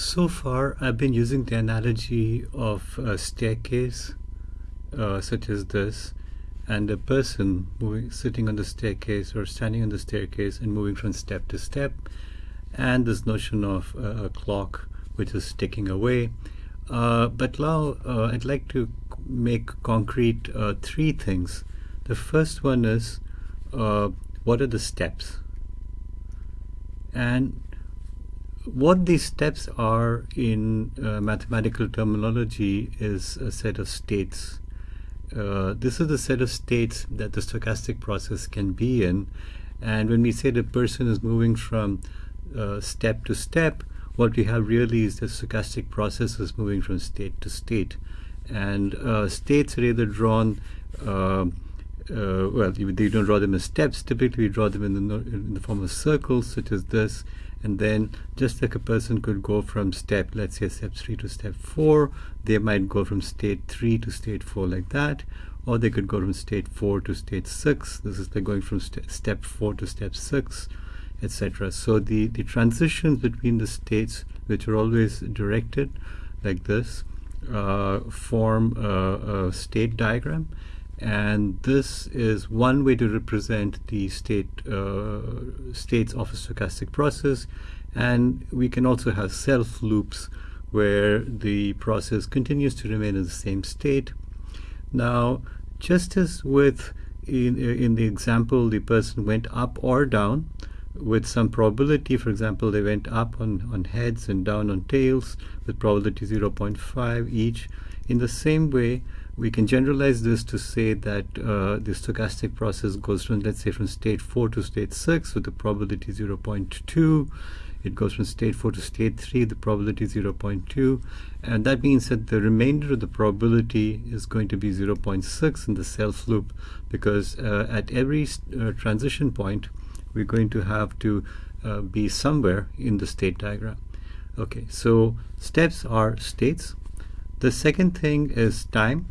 So far, I've been using the analogy of a staircase, uh, such as this, and a person moving, sitting on the staircase or standing on the staircase and moving from step to step, and this notion of uh, a clock which is ticking away. Uh, but now uh, I'd like to make concrete uh, three things. The first one is uh, what are the steps? And what these steps are in uh, mathematical terminology is a set of states. Uh, this is the set of states that the stochastic process can be in. And when we say the person is moving from uh, step to step, what we have really is the stochastic process is moving from state to state. And uh, states are either drawn uh, uh, well, you, you, don't draw them as steps. Typically, you draw them in the, in the form of circles, such as this. And then, just like a person could go from step, let's say step 3 to step 4, they might go from state 3 to state 4 like that. Or they could go from state 4 to state 6. This is like going from st step 4 to step 6, etc. So the, the transitions between the states, which are always directed like this, uh, form a, a state diagram and this is one way to represent the state uh, states of a stochastic process. And we can also have self loops where the process continues to remain in the same state. Now just as with in, in the example the person went up or down with some probability for example they went up on, on heads and down on tails with probability 0.5 each in the same way we can generalize this to say that uh, the stochastic process goes from, let's say, from state 4 to state 6 with the probability 0.2. It goes from state 4 to state 3, the probability 0.2. And that means that the remainder of the probability is going to be 0.6 in the self loop because uh, at every uh, transition point, we're going to have to uh, be somewhere in the state diagram. Okay, so steps are states. The second thing is time.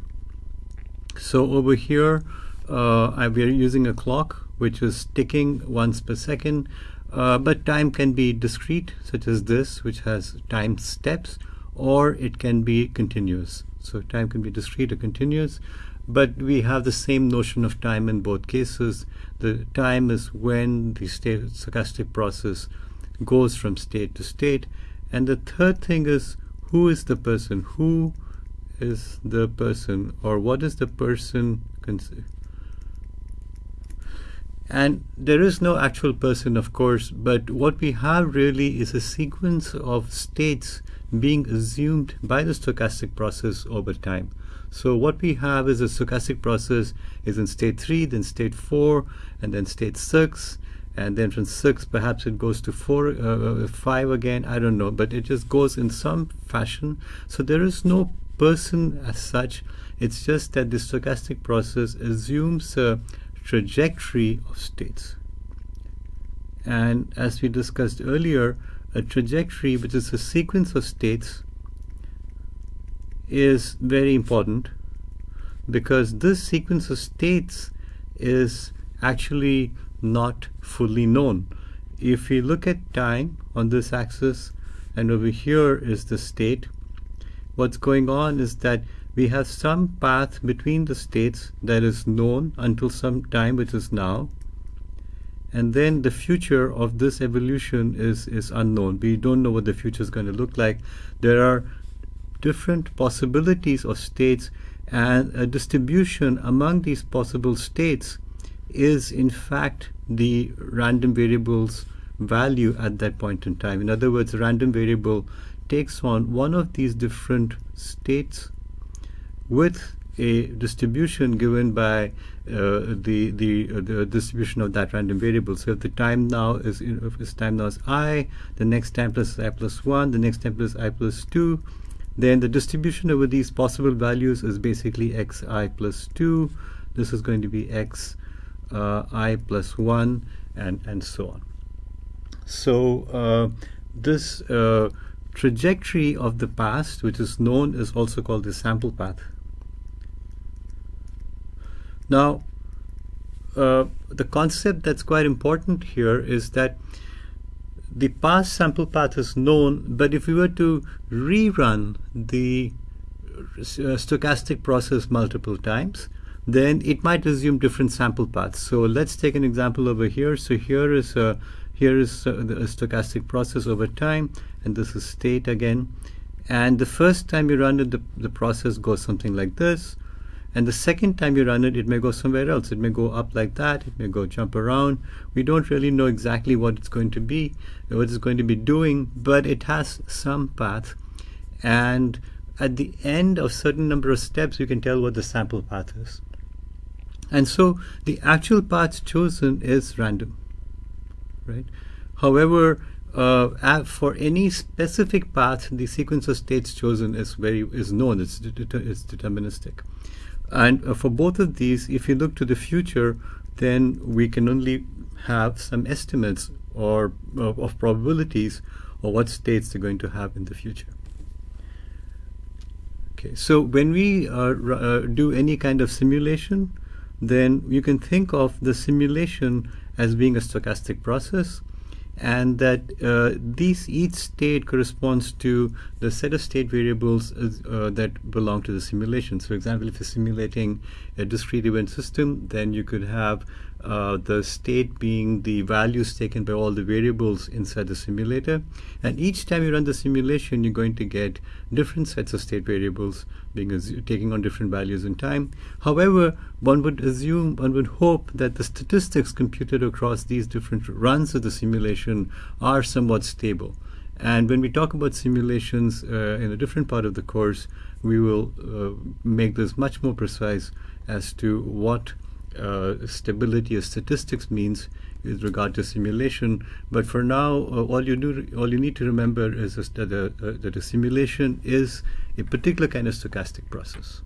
So over here, uh, we're using a clock which is ticking once per second, uh, but time can be discrete, such as this, which has time steps, or it can be continuous. So time can be discrete or continuous, but we have the same notion of time in both cases. The time is when the state stochastic process goes from state to state. And the third thing is who is the person? Who is the person or what is the person and there is no actual person of course but what we have really is a sequence of states being assumed by the stochastic process over time. So what we have is a stochastic process is in state 3 then state 4 and then state 6 and then from 6 perhaps it goes to 4 uh, uh 5 again i don't know but it just goes in some fashion. So there is no person as such. It's just that the stochastic process assumes a trajectory of states. And as we discussed earlier, a trajectory, which is a sequence of states, is very important because this sequence of states is actually not fully known. If we look at time on this axis, and over here is the state, what's going on is that we have some path between the states that is known until some time, which is now. And then the future of this evolution is, is unknown. We don't know what the future is going to look like. There are different possibilities of states and a distribution among these possible states is in fact the random variable's value at that point in time. In other words, random variable takes on one of these different states with a distribution given by uh, the the, uh, the distribution of that random variable. So if the time now is if time now is i, the next time plus i plus one, the next time plus i plus two, then the distribution over these possible values is basically xi plus two. This is going to be x uh, i plus one, and and so on. So uh, this uh, trajectory of the past, which is known is also called the sample path. Now, uh, the concept that's quite important here is that the past sample path is known, but if we were to rerun the uh, stochastic process multiple times, then it might assume different sample paths. So let's take an example over here. So here is a here is a, a stochastic process over time, and this is state again. And the first time you run it, the, the process goes something like this. And the second time you run it, it may go somewhere else. It may go up like that. It may go jump around. We don't really know exactly what it's going to be, what it's going to be doing, but it has some path. And at the end of certain number of steps, you can tell what the sample path is. And so the actual path chosen is random, right? However, uh, for any specific path, the sequence of states chosen is very is known. It's, it's deterministic. And uh, for both of these, if you look to the future, then we can only have some estimates or of, of probabilities of what states they're going to have in the future. Okay, so when we uh, uh, do any kind of simulation, then you can think of the simulation as being a stochastic process and that uh, these each state corresponds to the set of state variables uh, that belong to the simulation. So, for example, if you're simulating a discrete event system, then you could have uh, the state being the values taken by all the variables inside the simulator. And each time you run the simulation, you're going to get different sets of state variables being taking on different values in time. However, one would assume, one would hope that the statistics computed across these different runs of the simulation are somewhat stable. And when we talk about simulations uh, in a different part of the course, we will uh, make this much more precise as to what uh, stability of statistics means with regard to simulation. But for now, uh, all you do, all you need to remember is that a, uh, that a simulation is a particular kind of stochastic process.